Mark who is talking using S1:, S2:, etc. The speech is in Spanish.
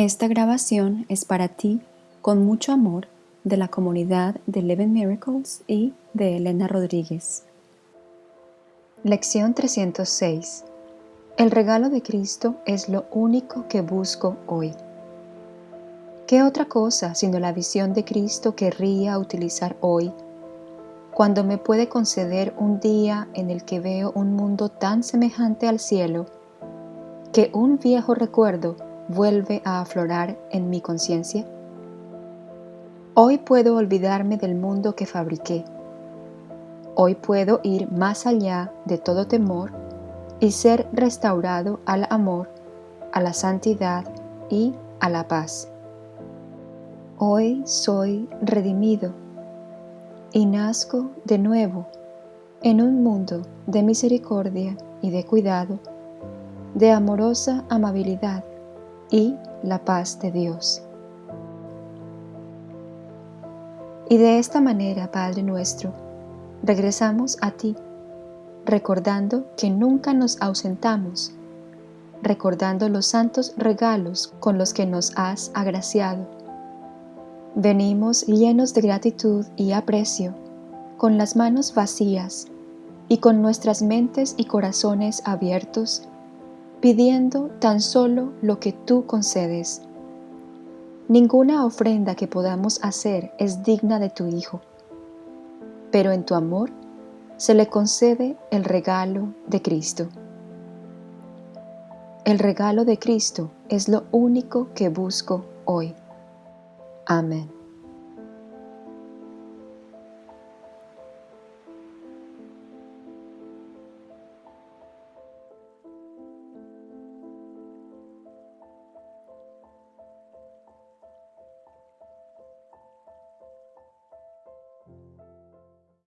S1: Esta grabación es para ti con mucho amor de la comunidad de Eleven Miracles y de Elena Rodríguez. Lección 306 El regalo de Cristo es lo único que busco hoy. ¿Qué otra cosa sino la visión de Cristo querría utilizar hoy, cuando me puede conceder un día en el que veo un mundo tan semejante al cielo, que un viejo recuerdo vuelve a aflorar en mi conciencia? Hoy puedo olvidarme del mundo que fabriqué. Hoy puedo ir más allá de todo temor y ser restaurado al amor, a la santidad y a la paz. Hoy soy redimido y nazco de nuevo en un mundo de misericordia y de cuidado, de amorosa amabilidad y la paz de Dios. Y de esta manera, Padre nuestro, regresamos a ti, recordando que nunca nos ausentamos, recordando los santos regalos con los que nos has agraciado. Venimos llenos de gratitud y aprecio, con las manos vacías y con nuestras mentes y corazones abiertos pidiendo tan solo lo que tú concedes. Ninguna ofrenda que podamos hacer es digna de tu Hijo, pero en tu amor se le concede el regalo de Cristo. El regalo de Cristo es lo único que busco hoy. Amén.